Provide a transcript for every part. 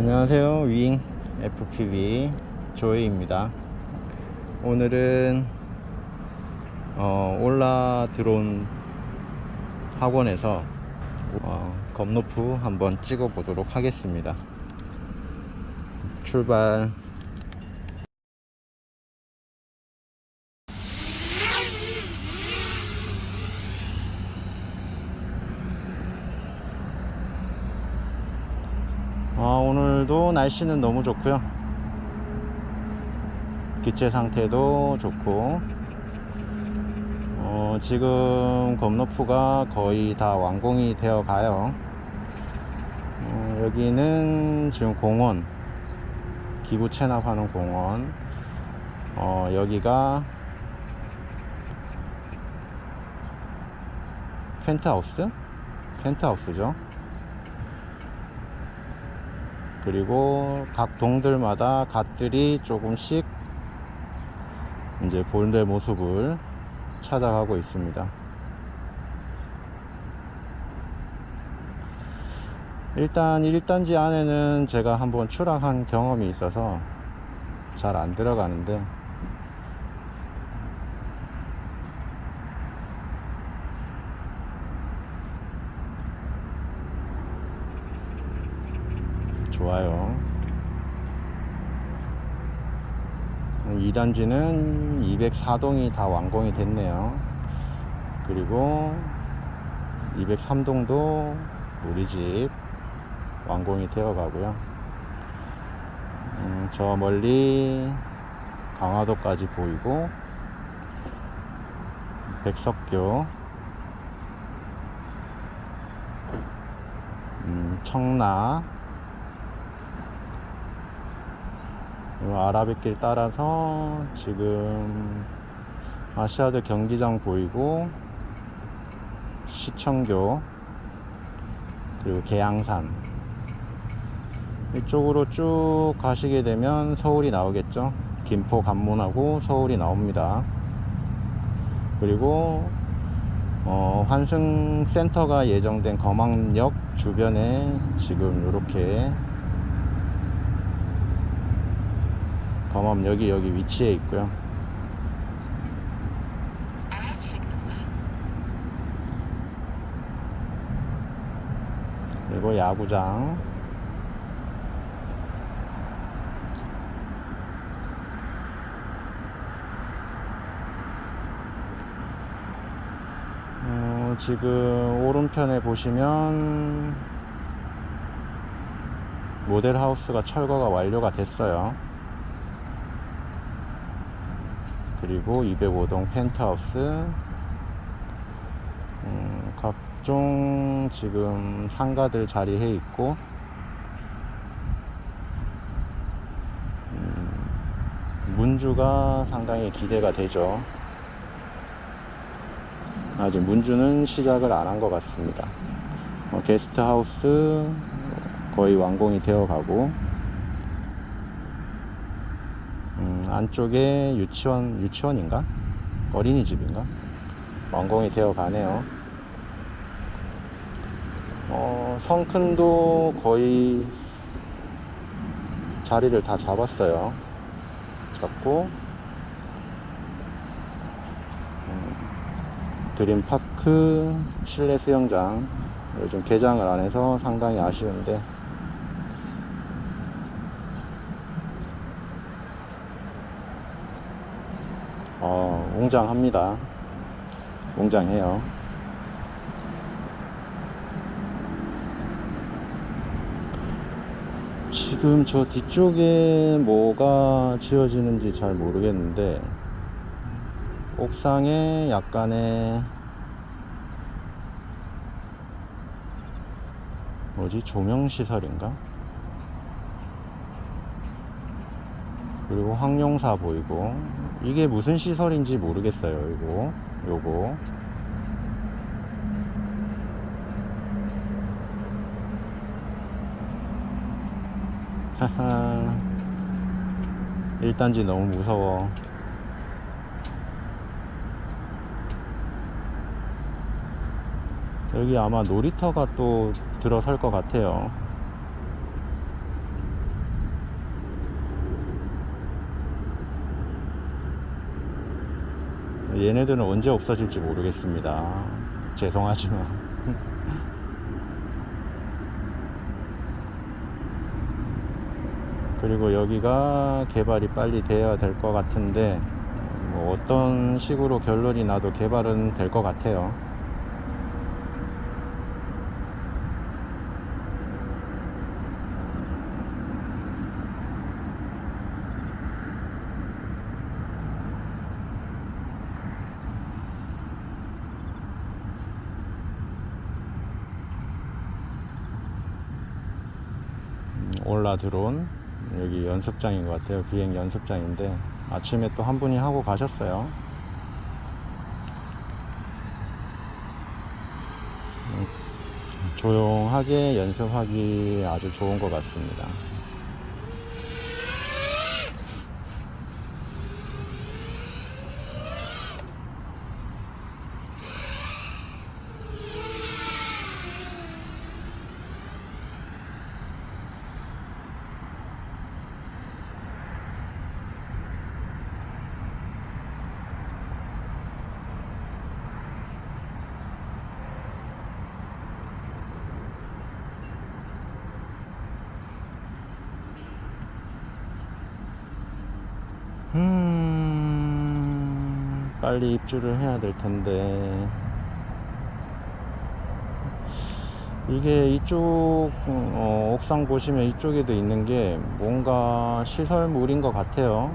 안녕하세요. 윙 FPV 조이입니다. 오늘은 어, 올라 드론 학원에서 어, 검노프 한번 찍어 보도록 하겠습니다. 출발 아, 오늘도 날씨는 너무 좋고요. 기체 상태도 좋고. 어, 지금 검노프가 거의 다 완공이 되어 가요. 어, 여기는 지금 공원 기부 체납하는 공원. 어, 여기가 펜트하우스? 펜트하우스죠 그리고 각 동들마다 갓들이 조금씩 이제 본래 모습을 찾아가고 있습니다. 일단 1단지 안에는 제가 한번 추락한 경험이 있어서 잘 안 들어가는데 좋아요 2단지는 204동이 다 완공이 됐네요. 그리고 203동도 우리 집 완공이 되어 가고요. 음, 저 멀리 강화도까지 보이고 백석교 음, 청라 이 아라뱃길 따라서 지금 아시아드 경기장 보이고 시청교 그리고 계양산. 이쪽으로 쭉 가시게 되면 서울이 나오겠죠? 김포 관문하고 서울이 나옵니다. 그리고 어, 환승센터가 예정된 거망역 주변에 지금 이렇게 검암 여기 여기 위치에 있고요. 그리고 야구장. 어, 지금 오른편에 보시면 모델하우스가 철거가 완료가 됐어요 그리고 205동 펜트하우스. 음, 각종 지금 상가들 자리해 있고. 음, 문주가 상당히 기대가 되죠. 아직 문주는 시작을 안 한 것 같습니다. 어, 게스트하우스 거의 완공이 되어 가고 음, 안쪽에 유치원 유치원인가? 어린이집인가? 완공이 되어 가네요. 어, 성큰도 거의 자리를 다 잡았어요. 잡고 음, 드림파크 실내 수영장 요즘 개장을 안 해서 상당히 아쉬운데 어, 웅장합니다. 웅장해요. 지금 저 뒤쪽에 뭐가 지어지는지 잘 모르겠는데 옥상에 약간의 뭐지 조명시설인가? 그리고 황룡사 보이고 이게 무슨 시설인지 모르겠어요 이거. 요거. 하하. 1단지 너무 무서워. 여기 아마 놀이터가 또 들어설 것 같아요 얘네들은 언제 없어질지 모르겠습니다. 죄송하지만. 그리고 여기가 개발이 빨리 돼야 될 것 같은데 뭐 어떤 식으로 결론이 나도 개발은 될 것 같아요. 음, 올라 들어온 여기 연습장인 것 같아요. 비행 연습장인데 아침에 또 한 분이 하고 가셨어요. 음, 조용하게 연습하기 아주 좋은 것 같습니다. 빨리 입주를 해야 될 텐데. 이게 이쪽, 어, 옥상 보시면 이쪽에도 있는 게 뭔가 시설물인 것 같아요.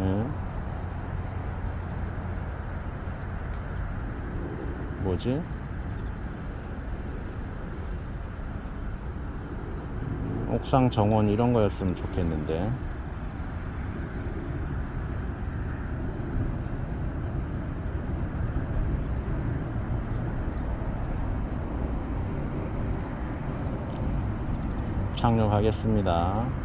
예. 뭐지? 옥상 정원 이런 거였으면 좋겠는데. 착륙하겠습니다.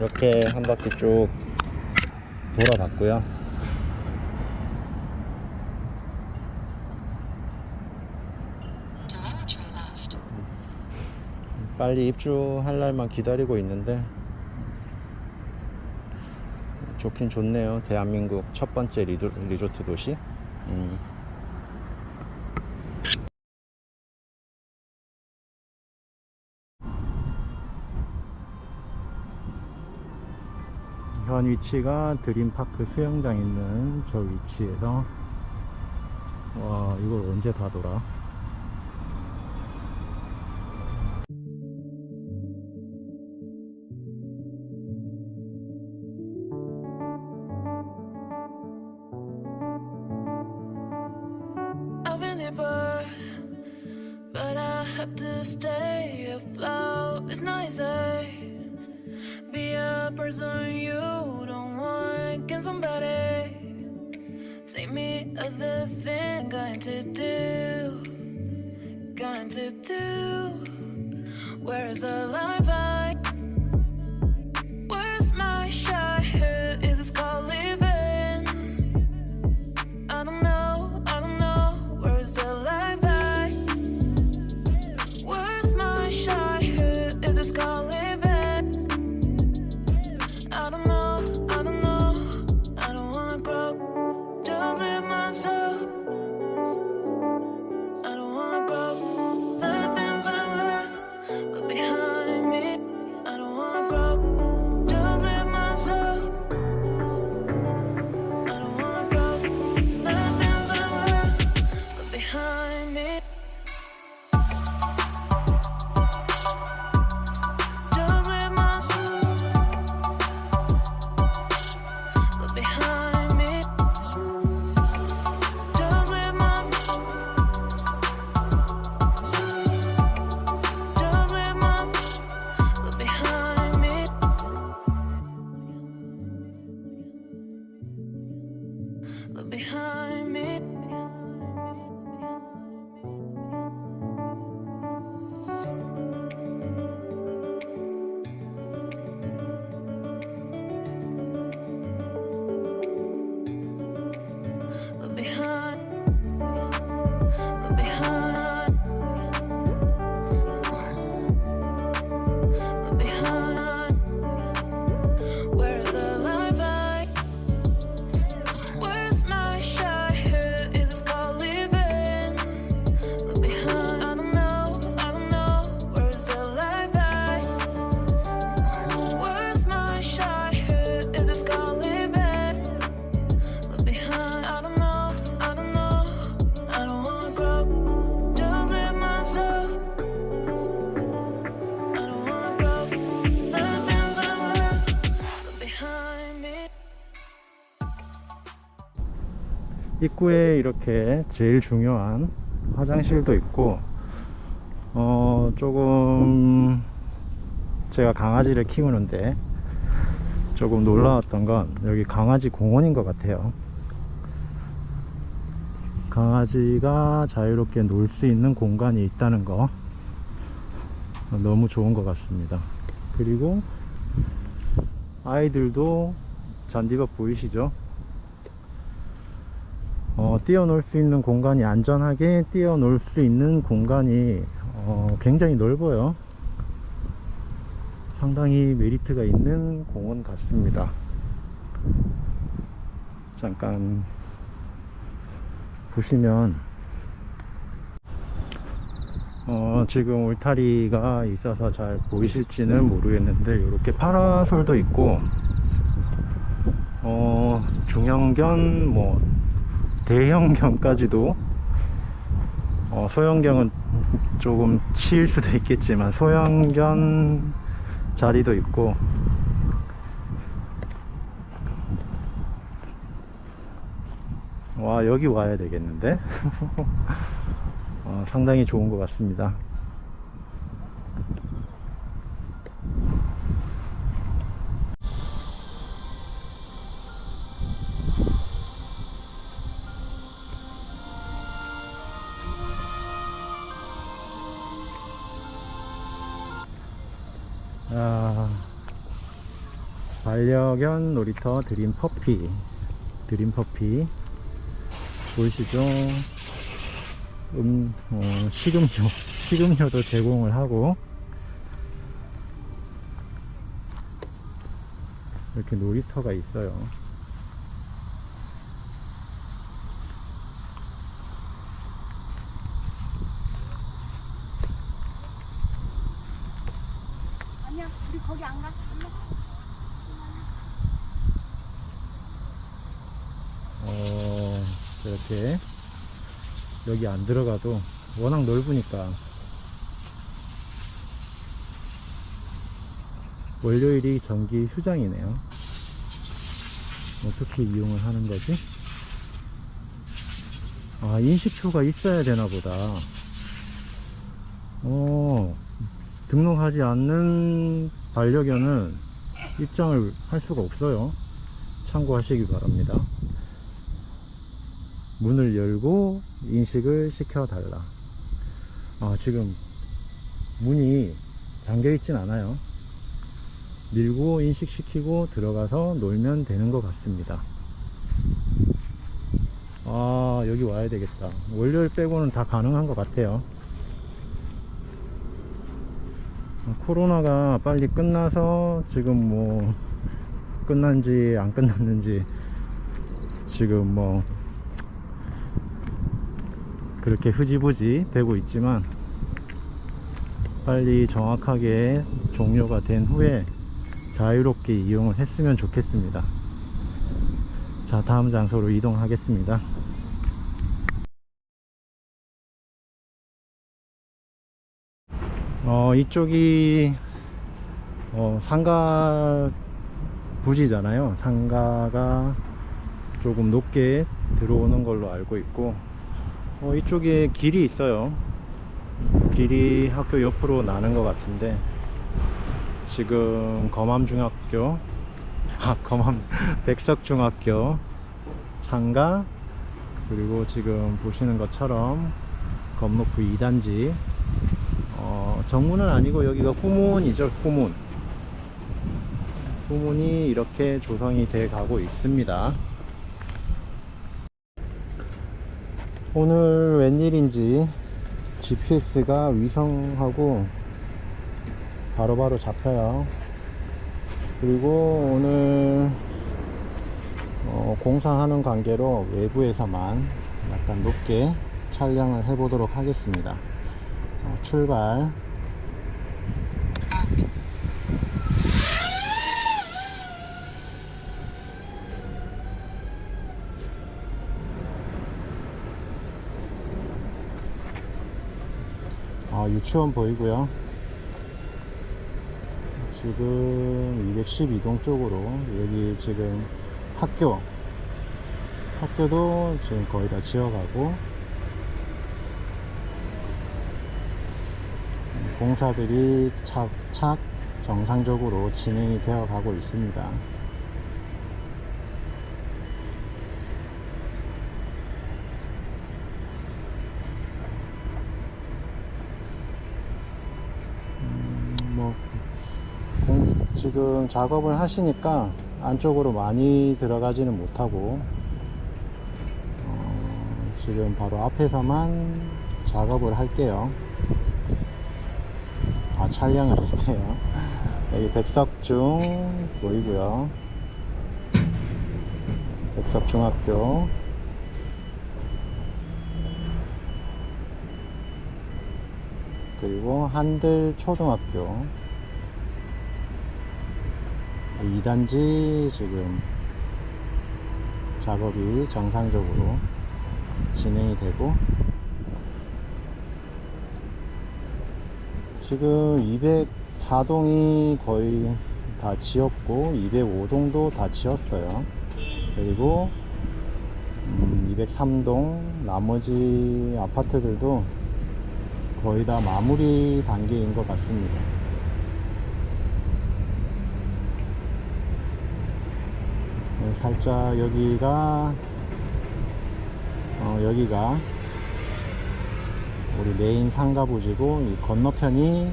이렇게 한 바퀴 쭉 돌아봤고요. 빨리 입주할 날만 기다리고 있는데 좋긴 좋네요. 대한민국 첫 번째 리도, 리조트 도시. 음. 현 위치가 드림파크 수영장 있는 저 위치에서 와 이걸 언제 다 돌아? But I have to stay afloat. It's not person you don't want. Can somebody take me other thing? Going to do, going to do. Where is the life 입구에 이렇게 제일 중요한 화장실도 있고 어 조금 제가 강아지를 키우는데 조금 놀라웠던 건 여기 강아지 공원인 것 같아요. 강아지가 자유롭게 놀 수 있는 공간이 있다는 거 너무 좋은 것 같습니다. 그리고 아이들도 잔디밭 보이시죠 어, 뛰어놀 수 있는 공간이 안전하게 뛰어놀 수 있는 공간이 어, 굉장히 넓어요. 상당히 메리트가 있는 공원 같습니다. 잠깐 보시면 어, 지금 울타리가 있어서 잘 보이실지는 모르겠는데 이렇게 파라솔도 있고 어, 중형견 뭐 대형견까지도 어, 소형견은 조금 치일 수도 있겠지만 소형견 자리도 있고 와 여기 와야 되겠는데? 어, 상당히 좋은 것 같습니다 반려견 놀이터 드림 퍼피. 드림 퍼피. 보이시죠? 음, 어, 식음료. 식음료도 제공을 하고. 이렇게 놀이터가 있어요 아니야, 우리 거기 안 가. 안 가. 어, 이렇게 여기 안 들어가도 워낙 넓으니까 월요일이 정기 휴장이네요. 어떻게 이용을 하는 거지? 아, 인식표가 있어야 되나 보다. 어, 등록하지 않는 반려견은 입장을 할 수가 없어요. 참고하시기 바랍니다. 문을 열고 인식을 시켜달라. 아, 지금 문이 잠겨 있진 않아요. 밀고 인식시키고 들어가서 놀면 되는 것 같습니다. 아, 여기 와야 되겠다. 월요일 빼고는 다 가능한 것 같아요. 코로나가 빨리 끝나서 지금 뭐 끝난지 안 끝났는지 지금 뭐 그렇게 흐지부지 되고 있지만 빨리 정확하게 종료가 된 후에 자유롭게 이용을 했으면 좋겠습니다. 자, 다음 장소로 이동하겠습니다. 어, 이쪽이 어, 상가 부지잖아요. 상가가 조금 높게 들어오는 걸로 알고 있고 어, 이쪽에 길이 있어요. 길이 학교 옆으로 나는 것 같은데 지금 검암중학교 아 검암 백석중학교 상가 그리고 지금 보시는 것처럼 건너프 2단지. 어, 정문은 아니고 여기가 후문이죠 후문. 후문이 이렇게 조성이 돼 가고 있습니다 오늘 웬일인지 GPS가 위성하고 바로 바로 잡혀요. 그리고 오늘 어, 공사하는 관계로 외부에서만 약간 높게 촬영을 해 보도록 하겠습니다. 어, 출발 아, 유치원 보이고요. 지금 212동 쪽으로 여기 지금 학교 학교도 지금 거의 다 지어가고 공사들이 착착 정상적으로 진행이 되어 가고 있습니다 음, 뭐 공- 지금 작업을 하시니까 안쪽으로 많이 들어가지는 못하고 어, 지금 바로 앞에서만 작업을 할게요. 아 촬영을 할게요. 여기 백석중 보이고요. 백석중학교. 그리고 한들 초등학교 2단지 지금 작업이 정상적으로 진행이 되고 지금 204동이 거의 다 지었고 205동도 다 지었어요. 그리고 음, 203동 나머지 아파트들도 거의 다 마무리 단계인 것 같습니다 네, 살짝 여기가 어, 여기가 우리 메인 상가 부지고 이 건너편이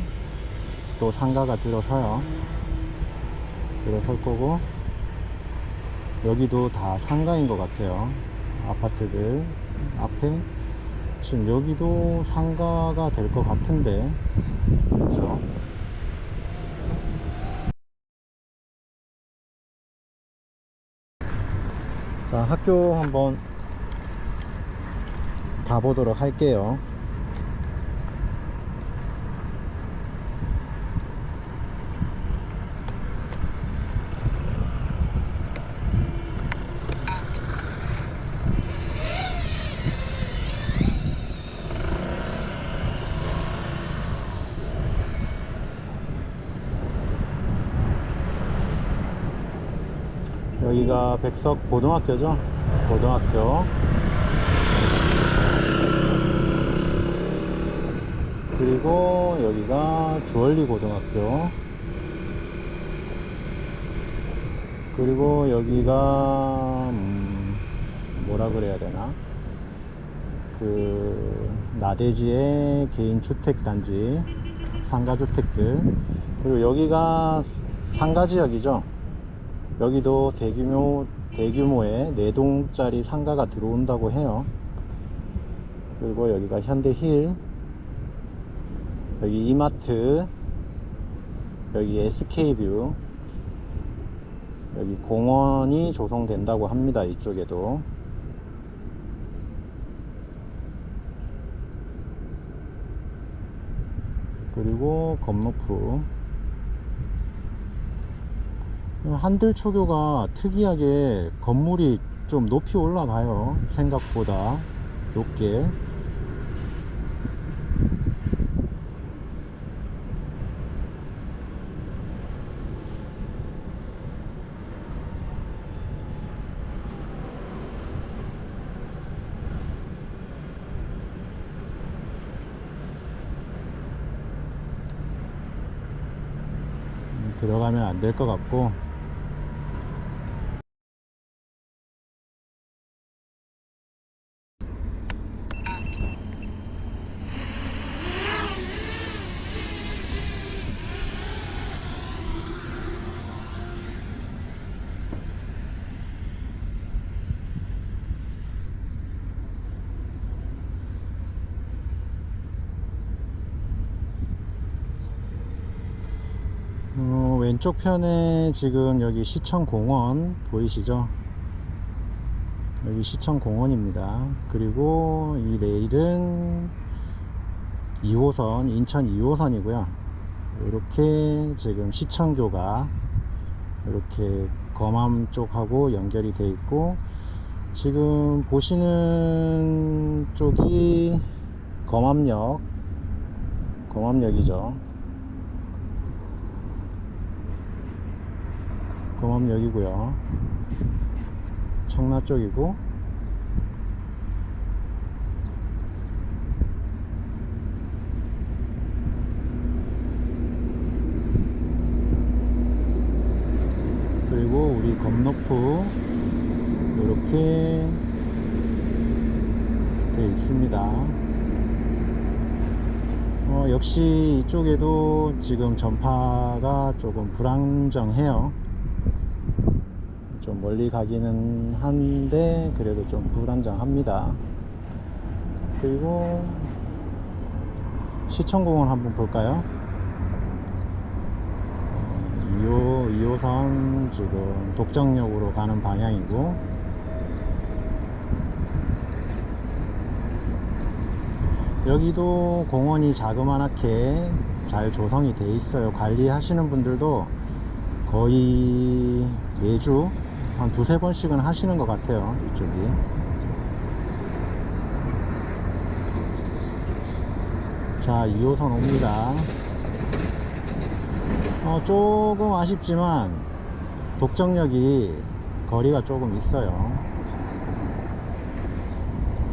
또 상가가 들어서요. 들어설 거고 여기도 다 상가인 것 같아요. 아파트들 앞에. 지금 여기도 상가가 될 것 같은데. 그렇죠 자 학교 한번 가보도록 할게요 여기가 백석 고등학교죠? 고등학교. 그리고 여기가 주얼리 고등학교. 그리고 여기가 음, 뭐라 그래야 되나? 그 나대지의 개인 주택 단지 상가 주택들. 그리고 여기가 상가 지역이죠 여기도 대규모 대규모의 4동짜리 상가가 들어온다고 해요. 그리고 여기가 현대힐 여기 이마트 여기 SK뷰 여기 공원이 조성된다고 합니다 이쪽에도. 그리고 건너프 한들 초교가 특이하게 건물이 좀 높이 올라가요. 생각보다 높게. 들어가면 안 될 것 같고 왼쪽 편에 지금 여기 시청공원 보이시죠? 여기 시청공원입니다. 그리고 이 레일은 2호선, 인천 2호선이고요. 이렇게 지금 시청교가 이렇게 검암 쪽하고 연결이 돼 있고 지금 보시는 쪽이 검암역 검암역이죠 검암역이고요. 청라 쪽이고. 그리고 우리 검노프 이렇게 되어 있습니다. 어, 역시 이쪽에도 지금 전파가 조금 불안정해요 좀 멀리 가기는 한데 그래도 좀 불안정합니다. 그리고 시청공원 한번 볼까요? 2호, 2호선 지금 독정역으로 가는 방향이고. 여기도 공원이 자그마하게 잘 조성이 돼 있어요. 관리하시는 분들도 거의 매주 한 두세 번씩은 하시는 것 같아요 이쪽이. 자 2호선 옵니다. 어, 조금 아쉽지만 독정역이 거리가 조금 있어요.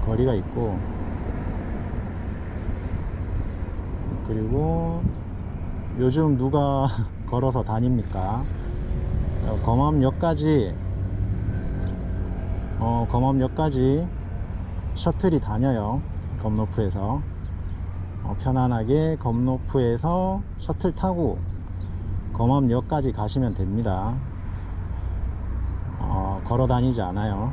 거리가 있고. 그리고 요즘 누가 걸어서 다닙니까? 어, 검암역까지 어, 검암역까지 셔틀이 다녀요. 검노프에서. 어, 편안하게 검노프에서 셔틀 타고 검암역까지 가시면 됩니다. 어, 걸어 다니지 않아요.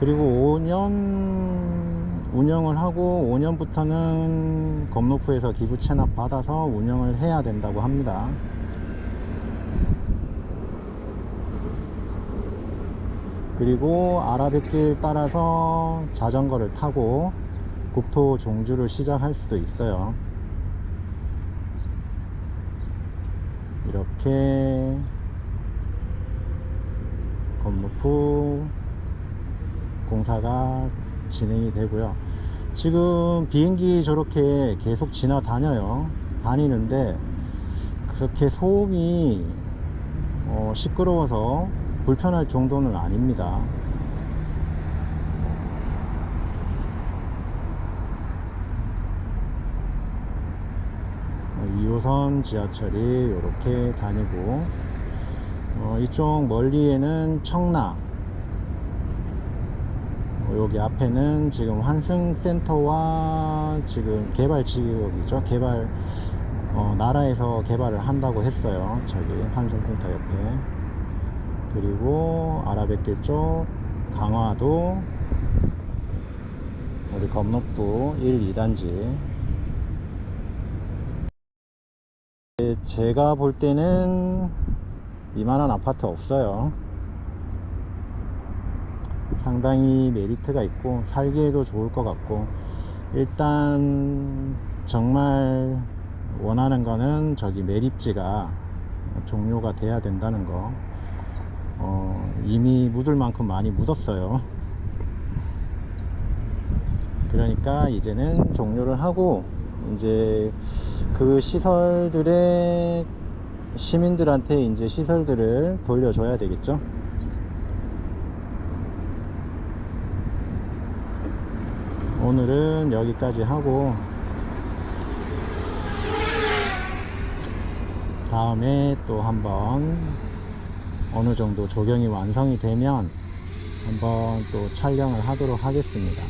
그리고 5년 운영을 하고 5년부터는 검노프에서 기부 체납 받아서 운영을 해야 된다고 합니다 그리고 아라뱃길 따라서 자전거를 타고 국토 종주를 시작할 수도 있어요. 이렇게 건무프 공사가 진행이 되고요. 지금 비행기 저렇게 계속 지나다녀요. 다니는데 그렇게 소음이 어, 시끄러워서 불편할 정도는 아닙니다. 어, 2호선 지하철이 이렇게 다니고 어, 이쪽 멀리에는 청라 어, 여기 앞에는 지금 환승센터와 지금 개발 지역이죠. 개발 어, 나라에서 개발을 한다고 했어요. 저기 환승센터 옆에 그리고 아라뱃길 쪽 강화도 우리 건너부 1, 2단지. 제가 볼 때는 이만한 아파트 없어요. 상당히 메리트가 있고 살기에도 좋을 것 같고. 일단 정말 원하는 거는 저기 매립지가 종료가 돼야 된다는 거 어, 이미 묻을 만큼 많이 묻었어요. 그러니까 이제는 종료를 하고 이제 그 시설들의 시민들한테 이제 시설들을 돌려줘야 되겠죠? 오늘은 여기까지 하고 다음에 또 한번 어느 정도 조경이 완성이 되면 한번 또 촬영을 하도록 하겠습니다.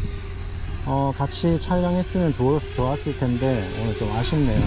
어, 같이 촬영했으면 좋았, 좋았을 텐데 오늘 좀 아쉽네요